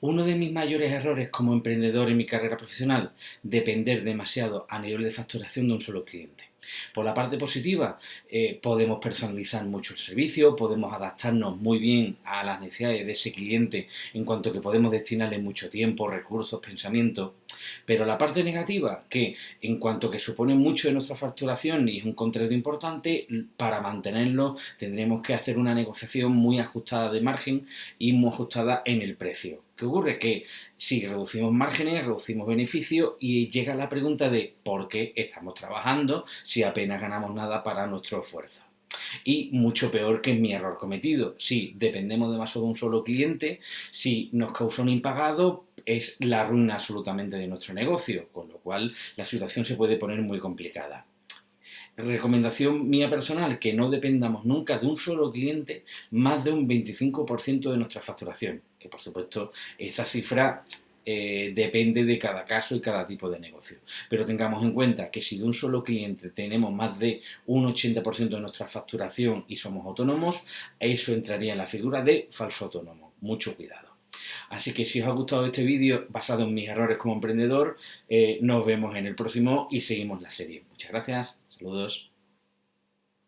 Uno de mis mayores errores como emprendedor en mi carrera profesional, depender demasiado a nivel de facturación de un solo cliente. Por la parte positiva, eh, podemos personalizar mucho el servicio, podemos adaptarnos muy bien a las necesidades de ese cliente en cuanto que podemos destinarle mucho tiempo, recursos, pensamientos. Pero la parte negativa, que en cuanto que supone mucho de nuestra facturación y es un contrato importante, para mantenerlo tendremos que hacer una negociación muy ajustada de margen y muy ajustada en el precio. ¿Qué ocurre? Que si reducimos márgenes, reducimos beneficios y llega la pregunta de ¿por qué estamos trabajando si apenas ganamos nada para nuestro esfuerzo? Y mucho peor que mi error cometido. Si dependemos demasiado de un solo cliente, si nos causa un impagado, es la ruina absolutamente de nuestro negocio, con lo cual la situación se puede poner muy complicada. Recomendación mía personal, que no dependamos nunca de un solo cliente más de un 25% de nuestra facturación. Que por supuesto esa cifra eh, depende de cada caso y cada tipo de negocio. Pero tengamos en cuenta que si de un solo cliente tenemos más de un 80% de nuestra facturación y somos autónomos, eso entraría en la figura de falso autónomo. Mucho cuidado. Así que si os ha gustado este vídeo basado en mis errores como emprendedor, eh, nos vemos en el próximo y seguimos la serie. Muchas gracias, saludos.